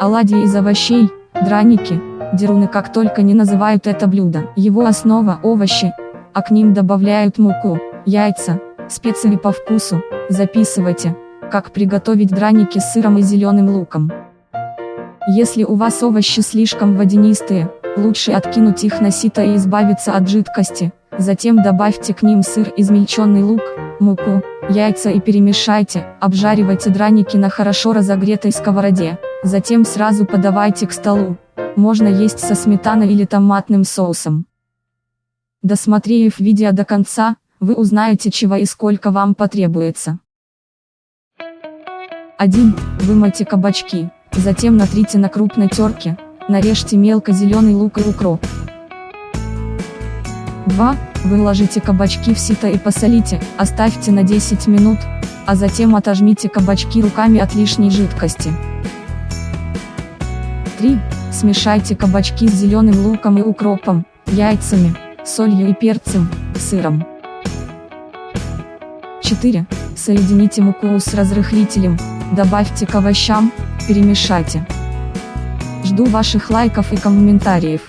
Оладьи из овощей, драники, деруны как только не называют это блюдо. Его основа – овощи, а к ним добавляют муку, яйца, специи по вкусу. Записывайте, как приготовить драники с сыром и зеленым луком. Если у вас овощи слишком водянистые, лучше откинуть их на сито и избавиться от жидкости. Затем добавьте к ним сыр, измельченный лук, муку, яйца и перемешайте, обжаривайте драники на хорошо разогретой сковороде. Затем сразу подавайте к столу. Можно есть со сметаной или томатным соусом. Досмотрев видео до конца, вы узнаете чего и сколько вам потребуется. 1. Вымойте кабачки, затем натрите на крупной терке, нарежьте мелко зеленый лук и укроп. 2. Выложите кабачки в сито и посолите, оставьте на 10 минут, а затем отожмите кабачки руками от лишней жидкости. 3. Смешайте кабачки с зеленым луком и укропом, яйцами, солью и перцем, сыром. 4. Соедините муку с разрыхлителем, добавьте к овощам, перемешайте. Жду ваших лайков и комментариев.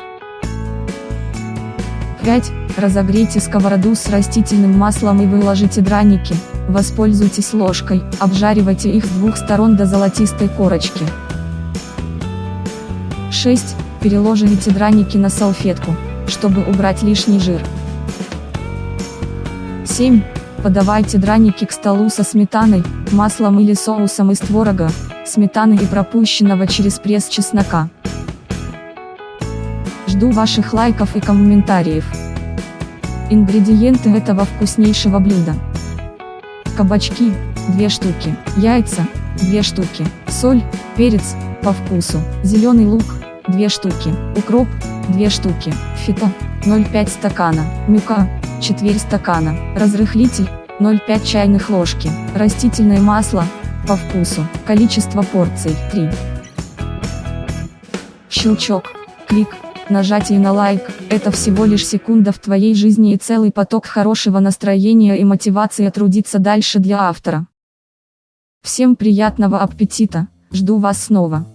5. Разогрейте сковороду с растительным маслом и выложите драники, воспользуйтесь ложкой, обжаривайте их с двух сторон до золотистой корочки. 6. Переложите драники на салфетку, чтобы убрать лишний жир. 7. Подавайте драники к столу со сметаной, маслом или соусом из творога, сметаны и пропущенного через пресс чеснока. Жду ваших лайков и комментариев. Ингредиенты этого вкуснейшего блюда. Кабачки, 2 штуки, яйца, 2 штуки, соль, перец, по вкусу, зеленый лук, 2 штуки, укроп, 2 штуки, фито, 0,5 стакана, мука, четверть стакана, разрыхлитель, 0,5 чайных ложки, растительное масло, по вкусу, количество порций, 3. Щелчок, клик, нажатие на лайк, это всего лишь секунда в твоей жизни и целый поток хорошего настроения и мотивации трудиться дальше для автора. Всем приятного аппетита, жду вас снова.